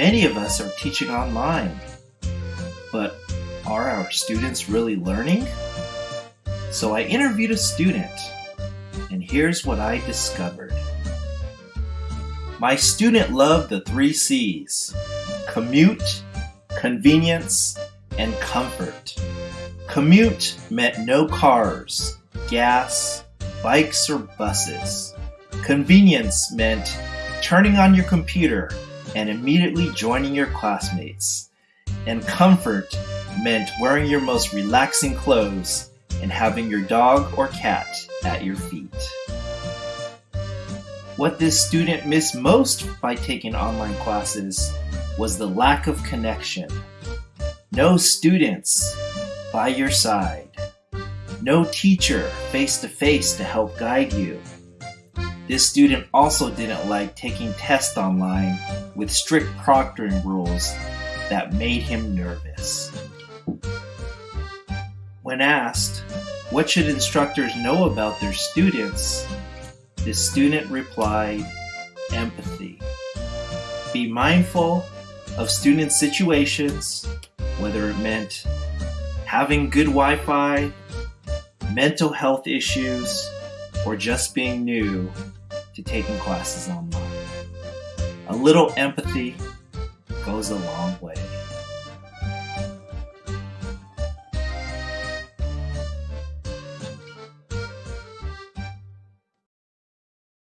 Many of us are teaching online, but are our students really learning? So I interviewed a student, and here's what I discovered. My student loved the three C's commute, convenience, and comfort. Commute meant no cars, gas, bikes, or buses. Convenience meant turning on your computer and immediately joining your classmates. And comfort meant wearing your most relaxing clothes and having your dog or cat at your feet. What this student missed most by taking online classes was the lack of connection. No students by your side. No teacher face to face to help guide you. This student also didn't like taking tests online with strict proctoring rules that made him nervous. When asked, what should instructors know about their students? The student replied, empathy. Be mindful of student situations, whether it meant having good Wi Fi, mental health issues, or just being new to taking classes online. A little empathy goes a long way.